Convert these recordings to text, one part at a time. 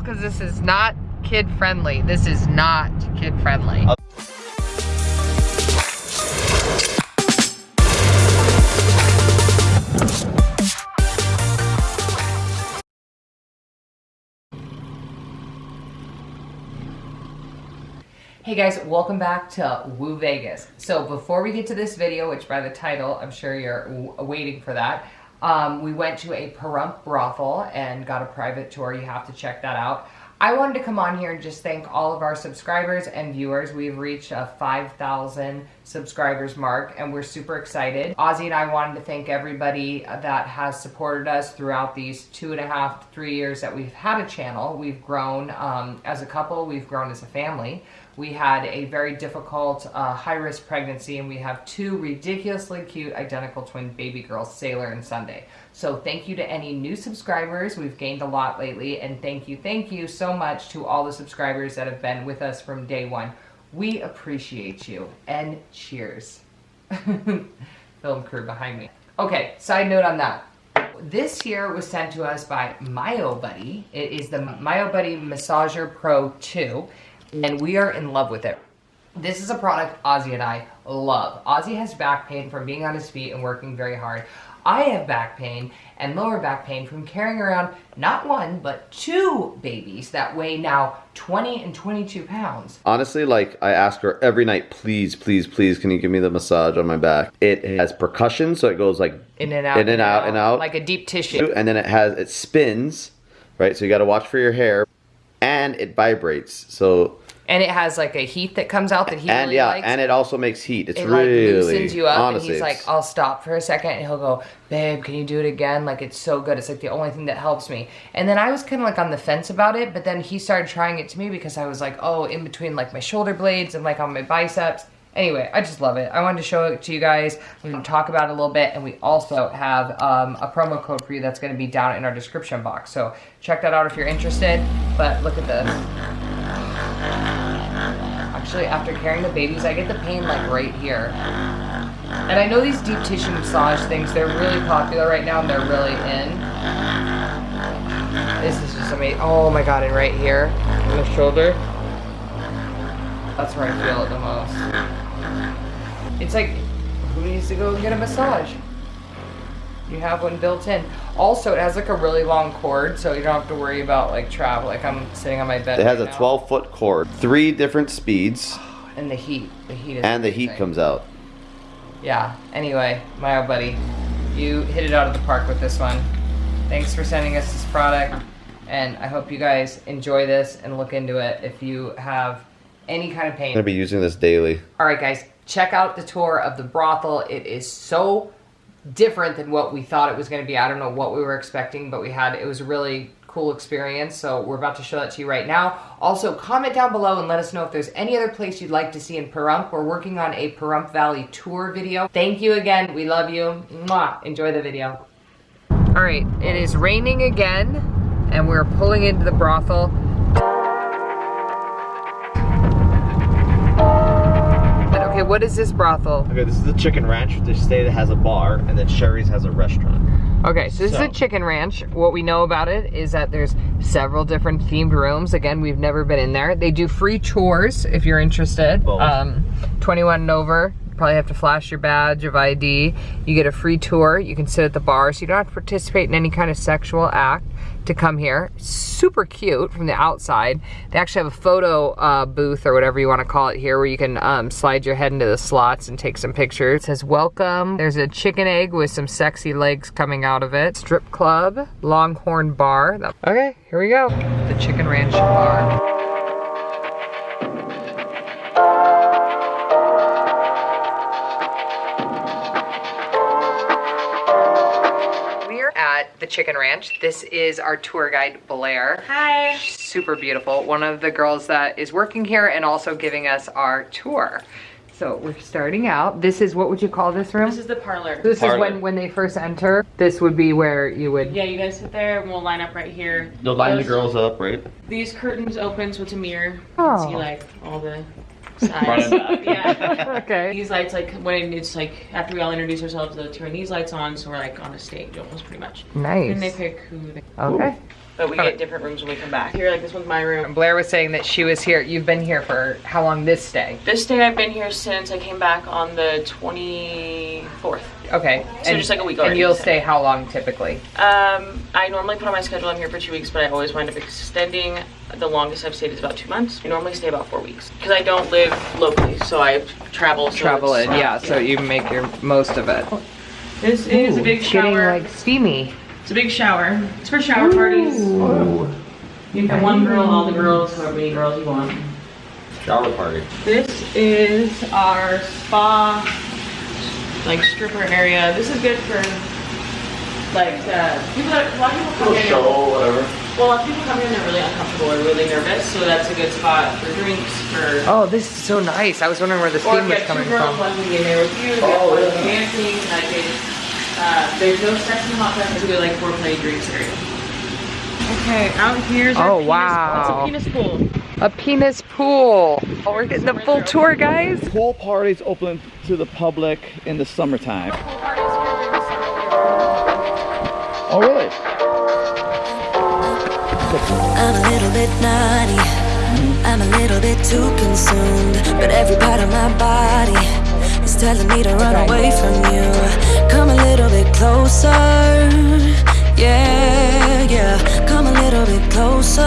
because this is not kid friendly. This is not kid friendly. Hey guys, welcome back to Woo Vegas. So before we get to this video, which by the title, I'm sure you're waiting for that, um, we went to a Pahrump brothel and got a private tour. You have to check that out. I wanted to come on here and just thank all of our subscribers and viewers. We've reached a 5,000 subscribers mark and we're super excited. Ozzy and I wanted to thank everybody that has supported us throughout these two and a half, three years that we've had a channel. We've grown um, as a couple, we've grown as a family. We had a very difficult uh, high-risk pregnancy and we have two ridiculously cute identical twin baby girls, Sailor and Sunday. So thank you to any new subscribers. We've gained a lot lately and thank you, thank you so much to all the subscribers that have been with us from day one. We appreciate you and cheers. Film crew behind me. Okay, side note on that. This here was sent to us by MyoBuddy. It is the MyoBuddy Massager Pro 2 and we are in love with it. This is a product Ozzy and I love. Ozzy has back pain from being on his feet and working very hard. I have back pain and lower back pain from carrying around not one, but two babies that weigh now 20 and 22 pounds. Honestly, like I ask her every night, please, please, please, can you give me the massage on my back? It has percussion, so it goes like in and out, in and out, and out. Like a deep tissue. And then it has, it spins, right? So you gotta watch for your hair. And it vibrates, so and it has like a heat that comes out that he and really yeah, likes. and it also makes heat. It's it really like loosens you up, honestly, and he's like, "I'll stop for a second, and he'll go, "Babe, can you do it again?" Like it's so good. It's like the only thing that helps me. And then I was kind of like on the fence about it, but then he started trying it to me because I was like, "Oh, in between like my shoulder blades and like on my biceps." Anyway, I just love it. I wanted to show it to you guys. We're going to talk about it a little bit, and we also have um, a promo code for you that's going to be down in our description box. So check that out if you're interested. But look at this. Actually, after carrying the babies, I get the pain like right here. And I know these deep tissue massage things, they're really popular right now and they're really in. This is just amazing. Oh my god, and right here, on the shoulder. That's where I feel it the most. It's like, who needs to go and get a massage? You have one built in. Also, it has like a really long cord, so you don't have to worry about like travel. Like I'm sitting on my bed. It has right a now. 12 foot cord, three different speeds. And the heat, the heat is. And the heat comes out. Yeah. Anyway, MyoBuddy, you hit it out of the park with this one. Thanks for sending us this product, and I hope you guys enjoy this and look into it if you have any kind of pain. I'm gonna be using this daily. All right, guys, check out the tour of the brothel. It is so different than what we thought it was going to be. I don't know what we were expecting, but we had it was a really cool experience. So we're about to show that to you right now. Also, comment down below and let us know if there's any other place you'd like to see in Pahrump. We're working on a Pahrump Valley tour video. Thank you again. We love you. Mwah. Enjoy the video. All right, it is raining again, and we're pulling into the brothel. What is this brothel? Okay, this is the Chicken Ranch. They say it has a bar, and then Sheri's has a restaurant. Okay, so this So- is a chicken ranch. What we know about it is that there's several different themed rooms. Again, we've never been in there. They do free tours if you're interested. Um, 21 and over. You probably have to flash your badge of ID. You get a free tour. You can sit at the bar, so you don't have to participate in any kind of sexual act to come here. Super cute from the outside. They actually have a photo uh, booth or whatever you want to call it here where you can um, slide your head into the slots and take some pictures. It says welcome. There's a chicken egg with some sexy legs coming out of it. Strip club, Longhorn bar. Okay, here we go. The Chicken Ranch bar. At the Chicken Ranch. This is our tour guide, Blair. Hi. Super beautiful. One of the girls that is working here and also giving us our tour. So we're starting out. This is, what would you call this room? This is the parlor. This Parlor. is when, when they first enter. This would be where you would. Yeah, you guys sit there and we'll line up right here. They'll line the girls up, right? These curtains open so it's a mirror. You Oh. can see oh. like all the Front sides. and back. yeah. Okay. These lights, like when it's like after we all introduce ourselves, they'll turn these lights on, so we're like on a stage almost pretty much. Nice. And they pick who they. Okay. but we Okay. get different rooms when we come back. Here, like this one's my room. Blair was saying that she was here. You've been here for how long this stay? This day I've been here since I came back on the 24th. Okay. So just like a week And already, you'll stay how long typically? Um, I normally put on my schedule I'm here for two weeks, but I always wind up extending. The longest I've stayed is about two months. I normally stay about four weeks because I don't live locally, so I travel. So Travel it's- in, yeah, so you make your most of it. This is a big It's getting shower. like steamy. It's a big shower. It's for shower parties. You can have one girl, all the girls, however many girls you want. Shower party. This is our spa, like stripper area. This is good for like uh, people that a lot of people come in. whatever. Well, if people come in, they're really uncomfortable or really nervous, so that's a good spot for drinks, for Oh, this is so nice. I was wondering where the steam was coming two girls, from. one can be in there with you. Oh, yeah. dancing, like they, uh, there's no sex in the hot tub. It's a good like foreplay drinks area. Okay, out here's our Oh, penis, wow. It's a penis pool. A penis pool. Oh, we're getting the full tour, guys. Pool parties open to the public in the summertime. Oh, really? I'm a little bit naughty. I'm a little bit too consumed. But every part of my body is telling me to run away from you. Come a little bit closer. Yeah, yeah. Come a little bit closer.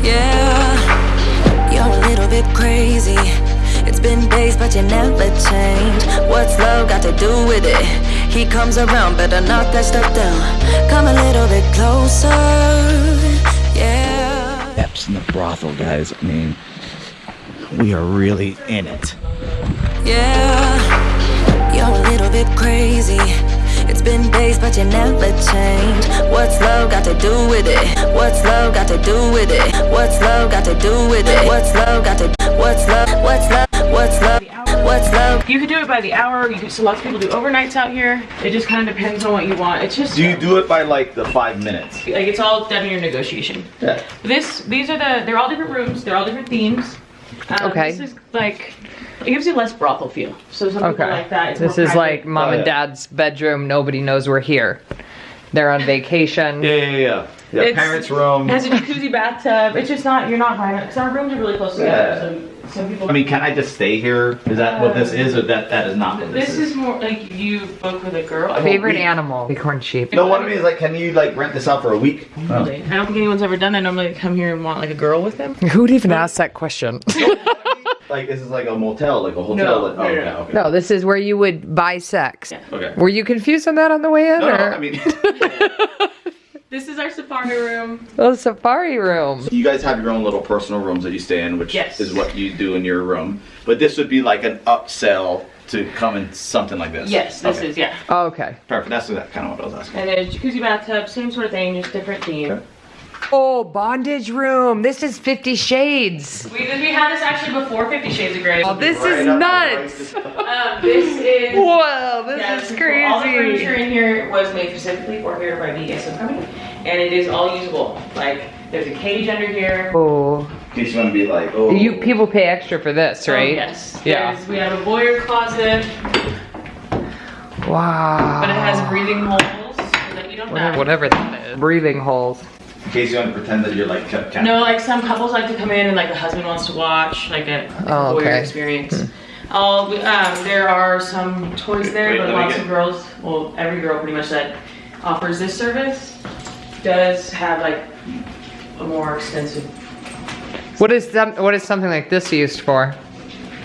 Yeah. You're a little bit crazy. It's been days, but you never change. What's love got to do with it? He comes around, better knock that stuff down. Come a little bit closer. Yeah. Epps in the brothel, guys. I mean, we are really in it. Yeah, you're a little bit crazy. It's been days, but you never change. What's love got to do with it? What's love got to do with it? What's love got to do with it? What's love got to? What's love? What's love? What's love? What's love? You could do it by the hour. You could, so lots of people do overnights out here. It just kind of depends on what you want. It's just Do you do it by like the five minutes? like it's all done in your negotiation. Yeah. This, these are the, they're all different rooms. They're all different themes. Um, Okay. This is like, it gives you less brothel feel. So some people Okay. like that. It's This more is private. like mom Oh, and yeah. dad's bedroom. Nobody knows we're here. They're on vacation. Yeah, yeah, yeah. Yeah, It's- parents' room. It has a jacuzzi bathtub. It's just not, you're not fine. Because our rooms are really close together. So some people. I mean, can I just stay here? Is that what this is, or that that is not what this, this is more like you book with a girl. Favorite we- animal? Bighorn sheep. No, what I mean is like, can you like rent this out for a week? I don't think anyone's ever done that. Normally they come here and want like a girl with them. Who'd even ask that question? Like this is like a motel, like a hotel. No, like, oh, no, no, okay, no. okay. no, this is where you would buy sex. Yeah. Okay. Were you confused on that on the way in? No, no, or? I mean, This is our safari room. oh, safari room. you guys have your own little personal rooms that you stay in, which Yes. is what you do in your room. But this would be like an upsell to come in something like this. Yes, this Okay. is yeah. Oh, okay. perfect. That's kind of what I was asking. And then jacuzzi bathtub, same sort of thing, just different theme. Okay. Oh, bondage room. This is Fifty Shades. We, we had this actually before Fifty Shades of Grey. Oh, this Right is nuts. Um, this is. Whoa, this yeah, is this All the furniture in here was made specifically for here by BDSM Company, and it is all usable. Like there's a cage under here. Oh, In case you want to be like, oh, you people pay extra for this, Oh, right? yes. Yeah. There's- We have a voyeur closet, Wow. but it has breathing holes so that you don't die. Whatever that is. Breathing holes. In case you want to pretend that you're like kept cat. No, like some couples like to come in and like the husband wants to watch, like a, like a Oh, voyeur okay. experience. All um, there are some toys there, Wait, but let lots get- of girls, well, every girl pretty much that offers this service does have like a more extensive. What is some, What is something like this used for?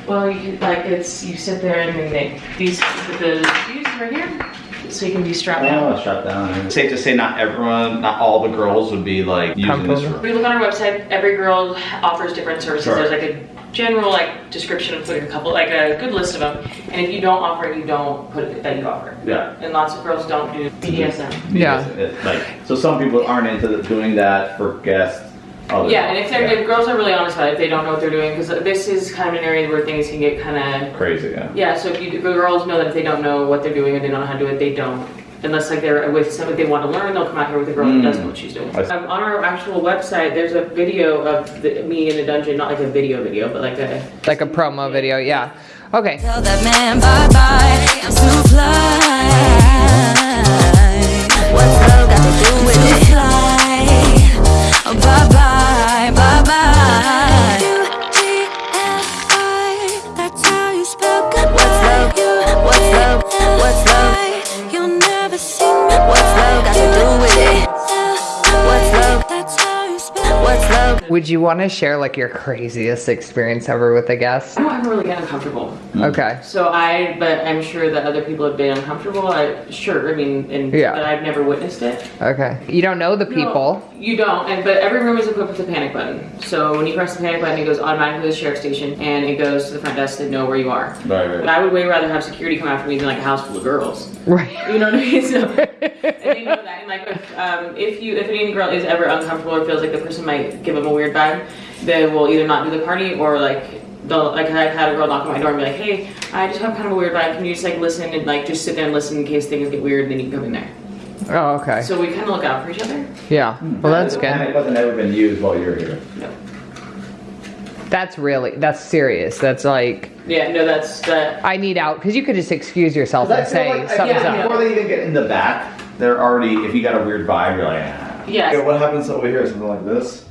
Well, you like it's you sit there and then they these the these right here, so you can be strapped down. Oh, shut down. Safe to say, not everyone, not all the girls would be like using this Comfortable. room. If you look on our website, every girl offers different services. Sure. There's like a general like description of like a couple, like a good list of them. And if you don't offer it, you don't put it that you offer. Yeah. And lots of girls don't do BDSM. Yeah. It- Like, so some people aren't into the, doing that for guests. Others Yeah, and if they're if girls are really honest about it, if they don't know what they're doing, because this is kind of an area where things can get kind of Crazy, yeah. yeah. So if you if the girls know that if they don't know what they're doing and they don't know how to do it, they don't. Unless like they're with somebody they want to learn, they'll come out here with a girl that does know what she's doing. I see. Um, on our actual website, there's a video of the, me in the dungeon, not like a video video, but like a Like a promo video, yeah. Okay. Tell that man bye bye. I'm too fly. What's love got to do with it? Fly. bye bye, Would you want to share like your craziest experience ever with a guest? I don't ever really get uncomfortable. Okay. So I, but I'm sure that other people have been uncomfortable. I sure, I mean, and Yeah. but I've never witnessed it. Okay. You don't know the people. No, you don't, and but every room is equipped with a panic button. So when you press the panic button, it goes automatically to the sheriff station, and it goes to the front desk to know where you are. Right, But I would way rather have security come after me than like a house full of girls. Right. You know what I mean? So, and they know that. And like, if, um, if you, if any girl is ever uncomfortable or feels like the person might give them a weird vibe, they will either not do the party or like they'll like I had a girl knock on my door and be like, hey, I just have kind of a weird vibe. Can you just like listen and like just sit there and listen in case things get weird, and then you can come in there. Oh, okay. So we kind of look out for each other. Yeah. Well, that's good. Panic button never been used while you're here. No. That's really that's serious. That's like Yeah, no, that's that. I need out because you could just excuse yourself and say something's yeah, up. Before they even get in the back, they're already. If you got a weird vibe, you're like. Ah. Yeah. what happens over here? Something like this.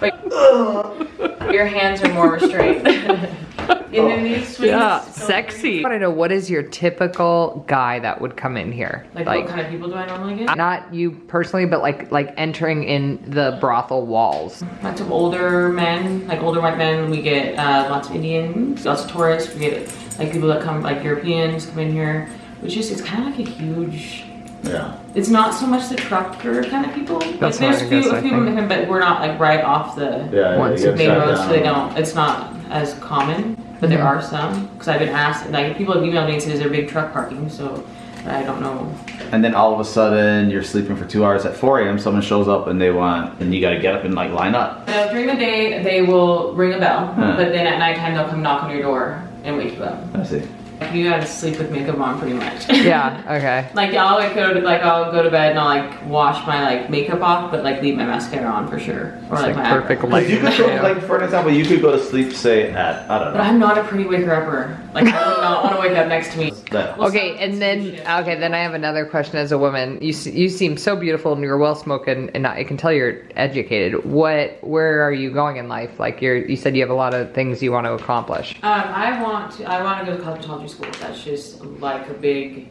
Like, your hands are more restrained. and then these. Yeah, so- sexy. I want to know what is your typical guy that would come in here? Like, what kind of people do I normally get? not you personally, but like like entering in the brothel walls. Lots of older men, like older white men. We get uh, lots of Indians, lots of tourists. We get like people that come, like Europeans, come in here. Which is, it's kind of like a huge. Yeah. It's not so much the trucker kind of people. Like, there's what I few, guess, I a few of them, but we're not like right off the Yeah. Once you a get main shut road, so they don't. It's not as common, but there are some. Because I've been asked, like people have emailed me and said, "Is there big truck parking?" So I don't know. And then all of a sudden, you're sleeping for two hours at 4 a.m. Someone shows up and they want, and you got to get up and like line up. Uh, during the day, they will ring a bell, Huh. but then at nighttime they'll come knock on your door and wake you up. I see. Like, you gotta sleep with makeup on, pretty much. Yeah. Okay. Like I'll like go to like I'll go to bed and I'll like wash my like makeup off, but like leave my mascara on for sure, or It's like, like my perfect eyebrows. Like you could go, like for an example, you could go to sleep, say at I don't know. But. I'm not a pretty waker upper. Like I would not want to wake up next to me. That. Okay, and then okay, then I have another question. As a woman, you you seem so beautiful and you're well spoken, and I can tell you're educated. What, where are you going in life? Like you're, you said you have a lot of things you want to accomplish. Um, I want to. I want to go to cosmetology school. That's just like a big,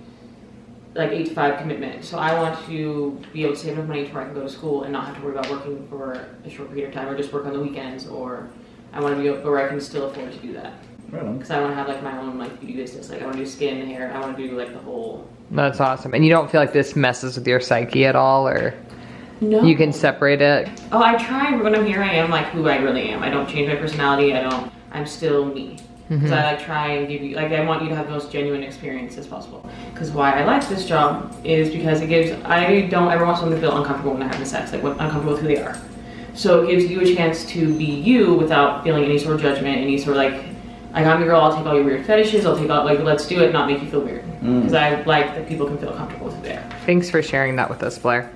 like eight to five commitment. So I want to be able to save enough money to where I can go to school and not have to worry about working for a short period of time, or just work on the weekends. Or I want to be able where I can still afford to do that Right on. because I want to have like my own like beauty business. Like I want to do skin, hair. I want to do like the whole. That's awesome. And you don't feel like this messes with your psyche at all, or No. you can separate it. Oh, I try when I'm here. I am like who I really am. I don't change my personality. I don't. I'm still me. Mm-hmm. Because I like try and give you like I want you to have the most genuine experience as possible. Because why I like this job is because it gives I don't ever want someone to feel uncomfortable when they're having sex, like what uncomfortable with who they are. So it gives you a chance to be you without feeling any sort of judgment, any sort of like like I'm your girl. I'll take all your weird fetishes. I'll take all like let's do it, not make you feel weird. Because I like that people can feel comfortable with who. Thanks for sharing that with us, Blair.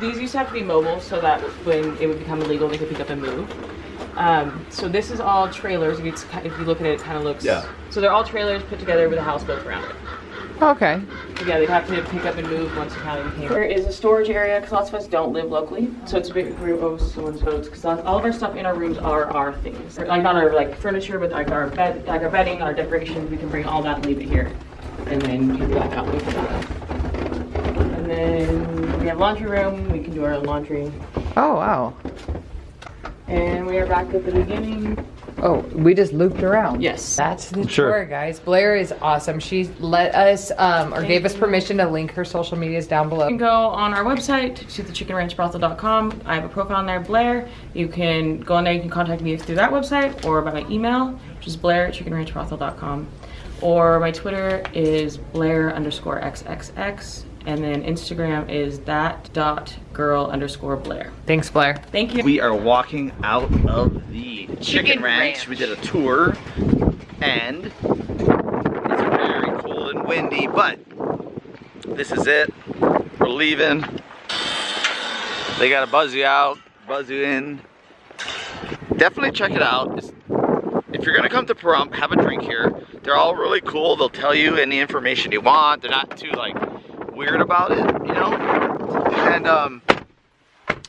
These used to have to be mobile so that when it would become illegal, they could pick up and move. Um, so this is all trailers. If you, if you look at it, it kind of looks. Yeah. So they're all trailers put together with a house built around it. Okay. Yeah, they'd have to pick up and move once the county came. There is a storage area because lots of us don't live locally, so it's a big room of someone's boats. Because all of our stuff in our rooms are our things, like not our like furniture, but like our bed, like our bedding, our decorations. We can bring all that and leave it here, and then take it back out. when we come out. And then we have laundry room. We can do our own laundry. Oh wow. And we are back at the beginning. Oh, we just looped around. Yes. That's the Sure. tour, guys. Blair is awesome. She let us, um, or gave us permission to link her social medias down below. You can go on our website to thechickenranchbrothel.com. I have a profile on there, Blair. You can go on there. You can contact me through that website or by my email, which is blair at chickenranchbrothel.com. Or my Twitter is blair underscore xxx. And then Instagram is that dot girl underscore blair. Thanks, Blair. Thank you. We are walking out of the Chicken, Chicken ranch. Ranch. We did a tour and it's very cold and windy, but this is it. We're leaving. They gotta buzz you out, buzz you in. Definitely check it out. It's, if you're gonna come to Pahrump, have a drink here. They're all really cool. They'll tell you any information you want. They're not too like weird about it, you know? And um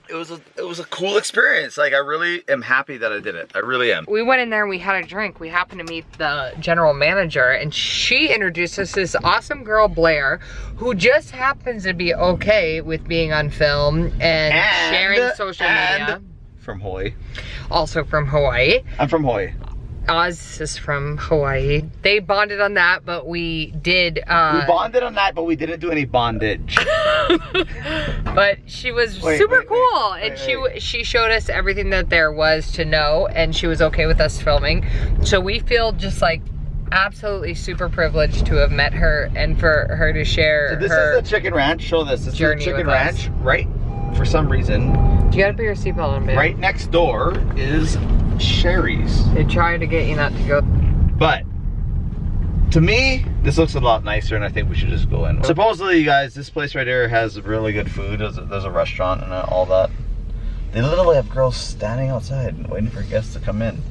it was a it was a cool experience. Like I really am happy that I did it. I really am. we went in there and we had a drink. We happened to meet the general manager and she introduced us this awesome girl, Blair, who just happens to be okay with being on film and, sharing social and media. From Hawaii. Also from Hawaii. I'm from Hawaii. Oz is from Hawaii. They bonded on that, but we did, uh, we bonded on that, but we didn't do any bondage. but she was Wait, super wait, wait, cool and wait, she wait. she showed us everything that there was to know and she was okay with us filming so we feel just like absolutely super privileged to have met her and for her to share So this is the chicken ranch. Show this. This is the chicken with us. ranch. Right. For some reason, you gotta put your seatbelt on babe. right next door is Sheri's. they tried to get you not to go But to me, this looks a lot nicer, and I think we should just go in. Supposedly, you guys, this place right here has really good food. There's a, there's a restaurant and all that. They literally have girls standing outside waiting for guests to come in.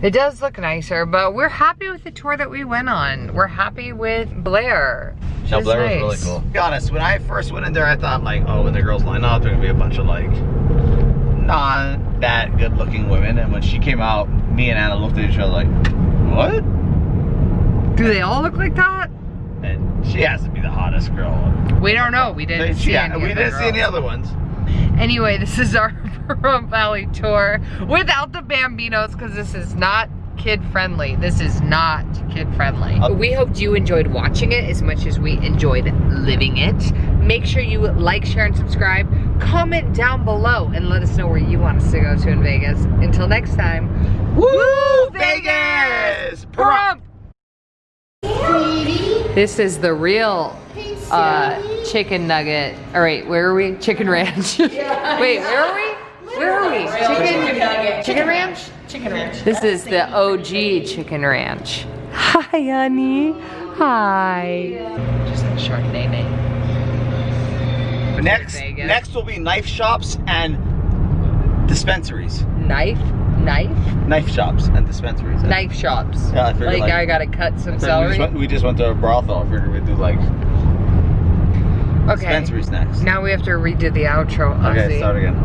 it does look nicer but we're happy with the tour that we went on we're happy with blair No, She's Blair nice. was really cool. To be honest, when I first went in there, I thought like, oh, when the girls line up, there gonna be a bunch of like not that good looking women. And when she came out, me and Anna looked at each other like, what? do they all look like that And she has to be the hottest girl. we don't know we didn't see yeah, any we other didn't see any other ones. Anyway, this is our Pahrump Valley tour without the Bambinos because this is not kid friendly. This is not kid friendly. Uh, we hoped you enjoyed watching it as much as we enjoyed living it. Make sure you like, share, and subscribe. Comment down below and let us know where you want us to go to in Vegas. Until next time, Woo, Vegas! Pahrump! This is the real uh, chicken nugget. All right, where are we? Chicken ranch. Wait, where are we? Where are we? Chicken, chicken ranch? Chicken ranch. This is the OG chicken ranch. Hi, honey. Hi. Just a short Next, next will be knife shops and dispensaries. Knife, knife, Knife shops and dispensaries. knife shops. Yeah, I figured, like, like- I gotta cut some We just, celery. went, we just went to a brothel. I figured we'd do like Okay. dispensaries next. Now we have to redo the outro. Okay, Ozzy. start again.